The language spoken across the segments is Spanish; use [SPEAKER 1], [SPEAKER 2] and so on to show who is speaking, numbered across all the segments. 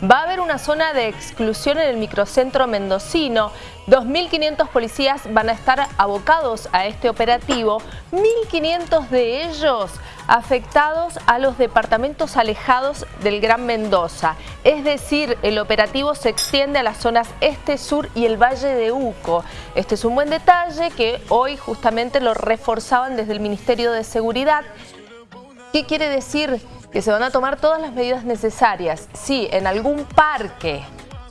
[SPEAKER 1] Va a haber una zona de exclusión en el microcentro mendocino. 2.500 policías van a estar abocados a este operativo. 1.500 de ellos afectados a los departamentos alejados del Gran Mendoza. Es decir, el operativo se extiende a las zonas este, sur y el Valle de Uco. Este es un buen detalle que hoy justamente lo reforzaban desde el Ministerio de Seguridad. ¿Qué quiere decir? Que se van a tomar todas las medidas necesarias. Si en algún parque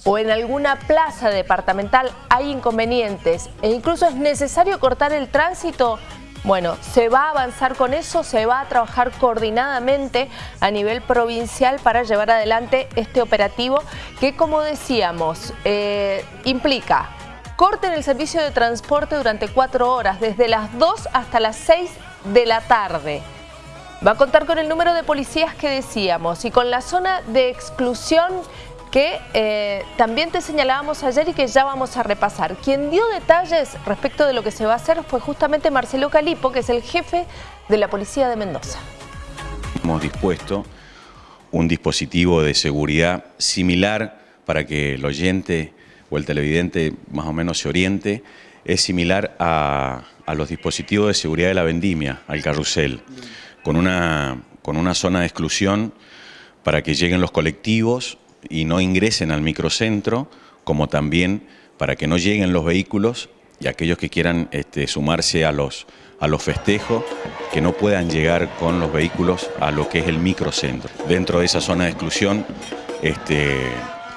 [SPEAKER 1] o en alguna plaza departamental hay inconvenientes e incluso es necesario cortar el tránsito, bueno, se va a avanzar con eso, se va a trabajar coordinadamente a nivel provincial para llevar adelante este operativo que, como decíamos, eh, implica corten el servicio de transporte durante cuatro horas, desde las 2 hasta las 6 de la tarde. Va a contar con el número de policías que decíamos y con la zona de exclusión que eh, también te señalábamos ayer y que ya vamos a repasar. Quien dio detalles respecto de lo que se va a hacer fue justamente Marcelo Calipo, que es el jefe de la Policía de Mendoza.
[SPEAKER 2] Hemos dispuesto un dispositivo de seguridad similar para que el oyente o el televidente más o menos se oriente, es similar a, a los dispositivos de seguridad de la vendimia, al carrusel, con una, con una zona de exclusión para que lleguen los colectivos y no ingresen al microcentro, como también para que no lleguen los vehículos y aquellos que quieran este, sumarse a los, a los festejos, que no puedan llegar con los vehículos a lo que es el microcentro. Dentro de esa zona de exclusión, este,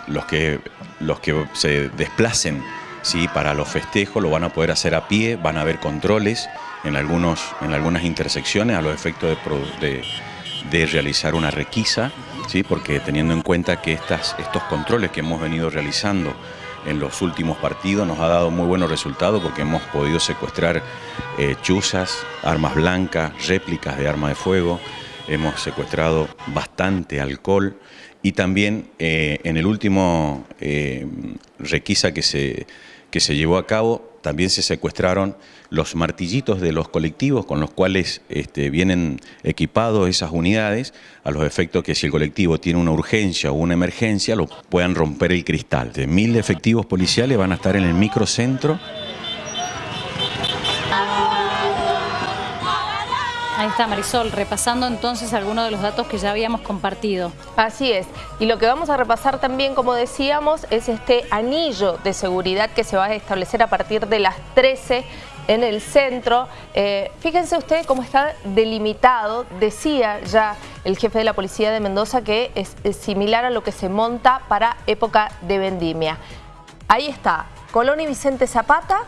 [SPEAKER 2] los, que, los que se desplacen ¿sí? para los festejos lo van a poder hacer a pie, van a haber controles en, algunos, en algunas intersecciones a los efectos de, realizar una requisa ¿sí? porque teniendo en cuenta que estas, estos controles que hemos venido realizando en los últimos partidos nos ha dado muy buenos resultados porque hemos podido secuestrar eh, chuzas, armas blancas, réplicas de armas de fuego, hemos secuestrado bastante alcohol y también eh, en el último eh, requisa que se, que se llevó a cabo también se secuestraron los martillitos de los colectivos con los cuales este, vienen equipados esas unidades, a los efectos que si el colectivo tiene una urgencia o una emergencia, lo puedan romper el cristal. De mil efectivos policiales van a estar en el microcentro
[SPEAKER 3] Ahí está Marisol, repasando entonces algunos de los datos que ya habíamos compartido.
[SPEAKER 1] Así es, y lo que vamos a repasar también, como decíamos, es este anillo de seguridad que se va a establecer a partir de las 13 en el centro. Eh, fíjense ustedes cómo está delimitado, decía ya el jefe de la policía de Mendoza que es, es similar a lo que se monta para época de vendimia. Ahí está, Colón y Vicente Zapata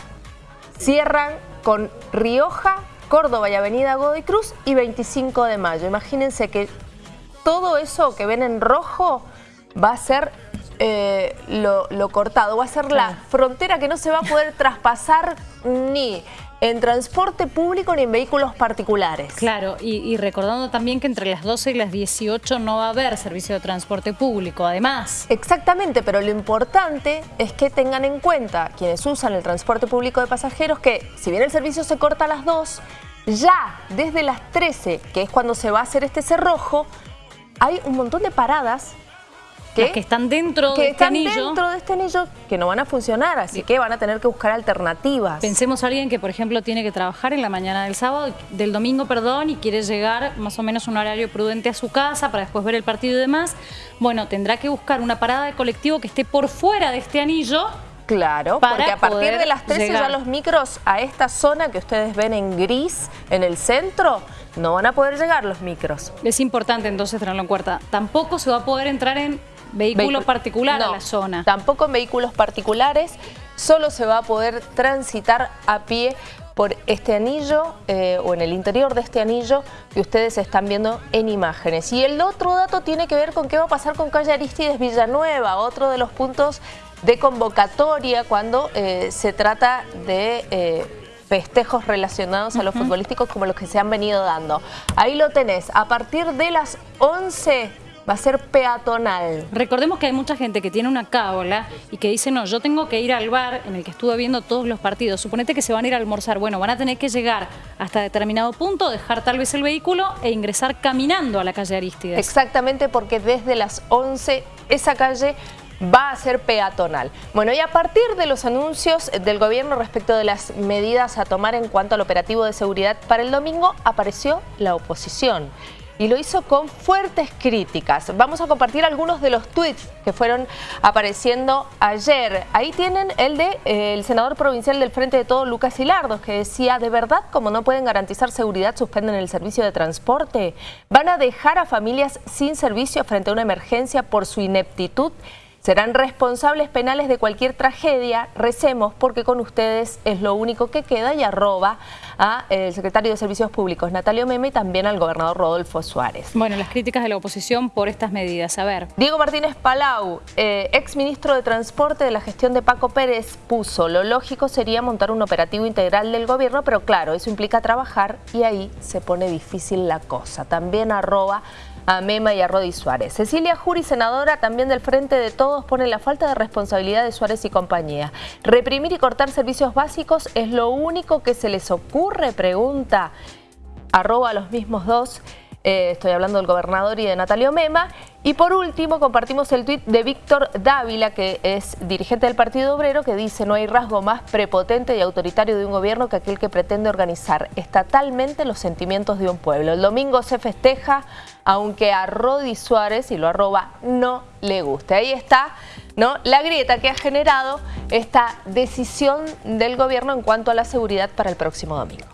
[SPEAKER 1] cierran con Rioja, Córdoba y Avenida Godoy Cruz y 25 de mayo. Imagínense que todo eso que ven en rojo va a ser eh, lo, cortado, va a ser la frontera que no se va a poder traspasar ni en transporte público ni en vehículos particulares.
[SPEAKER 3] Claro, y, recordando también que entre las 12 y las 18 no va a haber servicio de transporte público, además.
[SPEAKER 1] Exactamente, pero lo importante es que tengan en cuenta quienes usan el transporte público de pasajeros que si bien el servicio se corta a las 2, ya desde las 13, que es cuando se va a hacer este cerrojo, hay un montón de paradas
[SPEAKER 3] que, están dentro de este anillo.
[SPEAKER 1] dentro de este anillo que no van a funcionar, así que van a tener que buscar alternativas.
[SPEAKER 3] Pensemos a alguien que, por ejemplo, tiene que trabajar en la mañana del sábado, del domingo, perdón, y quiere llegar más o menos un horario prudente a su casa para después ver el partido y demás. Bueno, tendrá que buscar una parada de colectivo que esté por fuera de este anillo
[SPEAKER 1] Claro, porque a partir de las 13 ya los micros a esta zona que ustedes ven en gris, en el centro, no van a poder llegar los micros.
[SPEAKER 3] Es importante entonces tenerlo en cuenta. Tampoco se va a poder entrar en Vehículo particular a la zona.
[SPEAKER 1] tampoco en vehículos particulares, solo se va a poder transitar a pie por este anillo eh, o en el interior de este anillo que ustedes están viendo en imágenes. Y el otro dato tiene que ver con qué va a pasar con calle Aristides Villanueva, otro de los puntos de convocatoria cuando eh, se trata de... Eh, festejos relacionados a los futbolísticos como los que se han venido dando. Ahí lo tenés, a partir de las 11 va a ser peatonal.
[SPEAKER 3] Recordemos que hay mucha gente que tiene una cábala y que dice, no, yo tengo que ir al bar en el que estuve viendo todos los partidos. Suponete que se van a ir a almorzar. Bueno, van a tener que llegar hasta determinado punto, dejar tal vez el vehículo e ingresar caminando a la calle Aristides.
[SPEAKER 1] Exactamente, porque desde las 11 esa calle va a ser peatonal. Bueno, y a partir de los anuncios del gobierno respecto de las medidas a tomar en cuanto al operativo de seguridad para el domingo, apareció la oposición y lo hizo con fuertes críticas. Vamos a compartir algunos de los tweets que fueron apareciendo ayer. Ahí tienen el de eh, el senador provincial del Frente de Todo, Lucas Hilardos, que decía, ¿de verdad como no pueden garantizar seguridad suspenden el servicio de transporte? ¿Van a dejar a familias sin servicio frente a una emergencia por su ineptitud? Serán responsables penales de cualquier tragedia, recemos porque con ustedes es lo único que queda y arroba al eh, secretario de Servicios Públicos Natalio Meme y también al gobernador Rodolfo Suárez.
[SPEAKER 3] Bueno, las críticas de la oposición por estas medidas, a ver.
[SPEAKER 1] Diego Martínez Palau, eh, ex ministro de Transporte de la gestión de Paco Pérez, puso lo lógico sería montar un operativo integral del gobierno, pero claro, eso implica trabajar y ahí se pone difícil la cosa. También arroba a Mema y a Rodi Suárez. Cecilia Juri, senadora también del Frente de Todos, pone la falta de responsabilidad de Suárez y compañía. Reprimir y cortar servicios básicos es lo único que se les ocurre, pregunta. Arroba los mismos dos. Eh, estoy hablando del gobernador y de Natalio Mema. Y por último, compartimos el tuit de Víctor Dávila, que es dirigente del Partido Obrero, que dice no hay rasgo más prepotente y autoritario de un gobierno que aquel que pretende organizar estatalmente los sentimientos de un pueblo. El domingo se festeja, aunque a Rodi Suárez, y lo arroba, no le guste. Ahí está ¿no? la grieta que ha generado esta decisión del gobierno en cuanto a la seguridad para el próximo domingo.